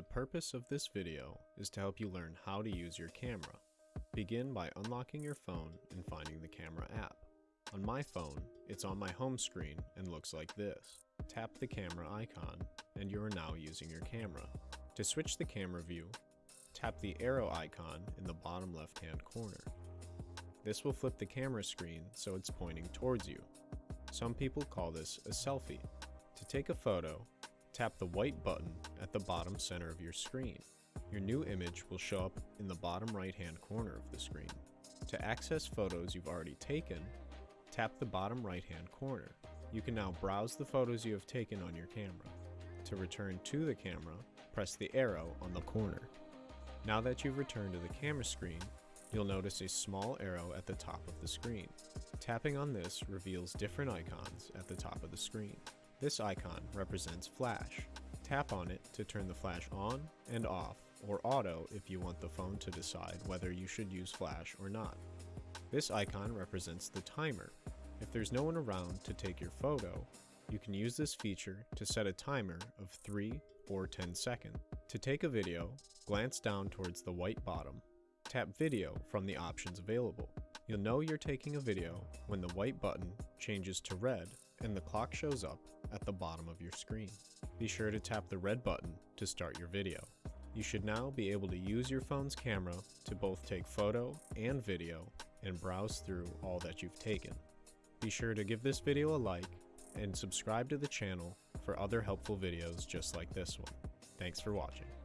The purpose of this video is to help you learn how to use your camera. Begin by unlocking your phone and finding the camera app. On my phone, it's on my home screen and looks like this. Tap the camera icon and you are now using your camera. To switch the camera view, tap the arrow icon in the bottom left hand corner. This will flip the camera screen so it's pointing towards you. Some people call this a selfie. To take a photo, tap the white button at the bottom center of your screen. Your new image will show up in the bottom right hand corner of the screen. To access photos you've already taken, tap the bottom right hand corner. You can now browse the photos you have taken on your camera. To return to the camera, press the arrow on the corner. Now that you've returned to the camera screen, you'll notice a small arrow at the top of the screen. Tapping on this reveals different icons at the top of the screen. This icon represents flash. Tap on it to turn the flash on and off, or auto if you want the phone to decide whether you should use flash or not. This icon represents the timer. If there's no one around to take your photo, you can use this feature to set a timer of 3 or 10 seconds. To take a video, glance down towards the white bottom. Tap video from the options available. You'll know you're taking a video when the white button changes to red and the clock shows up at the bottom of your screen. Be sure to tap the red button to start your video. You should now be able to use your phone's camera to both take photo and video and browse through all that you've taken. Be sure to give this video a like and subscribe to the channel for other helpful videos just like this one. Thanks for watching.